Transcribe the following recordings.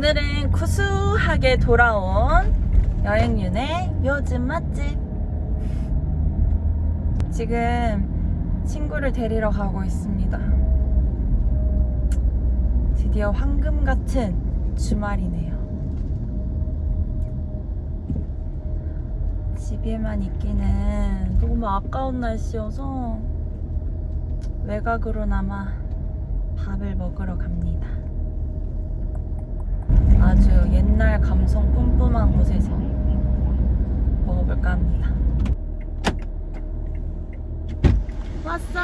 오늘은 구수하게 돌아온 여행윤의 요즘 맛집. 지금 친구를 데리러 가고 있습니다. 드디어 황금 같은 주말이네요. 집에만 있기는 너무 아까운 날씨여서 외곽으로나마 밥을 먹으러 갑니다 아주 옛날 감성 뿜뿜한 곳에서 먹어볼까 합니다. 왔어.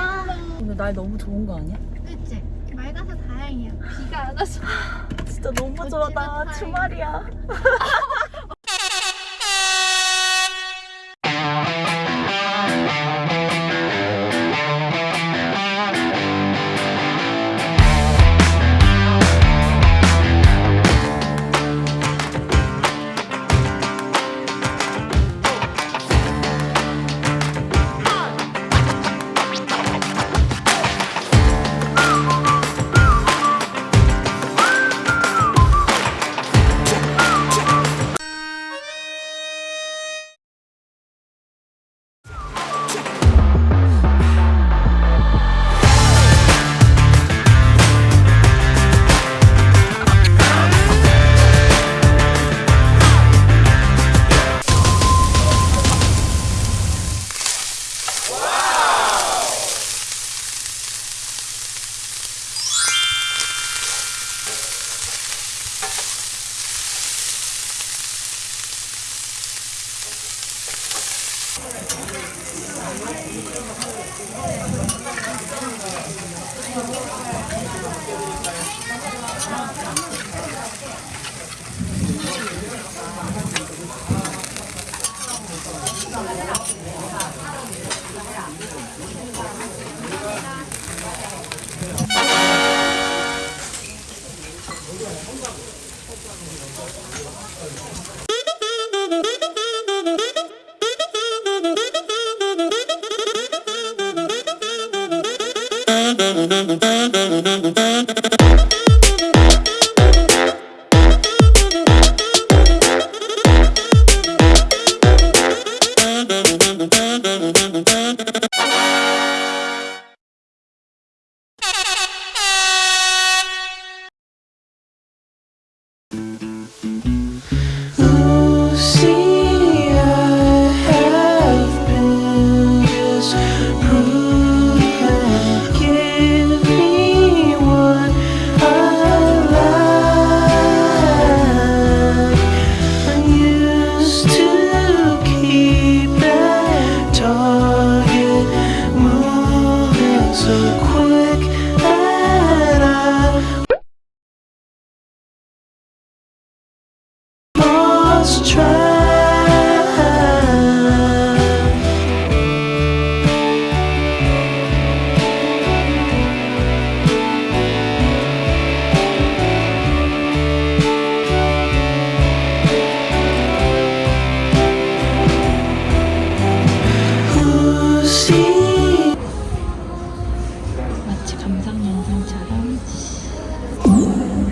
오늘 날 너무 좋은 거 아니야? 그치? 맑아서 다행이야. 비가 안 와서. 진짜 너무 좋아. 나 다행이다. 주말 이야.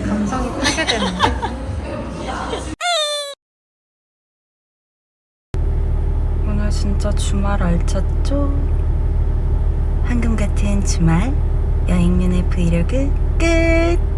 감성이 파괴되는데? 오늘 진짜 주말 알찼죠? 황금 같은 주말 여행윤의 브이로그 끝!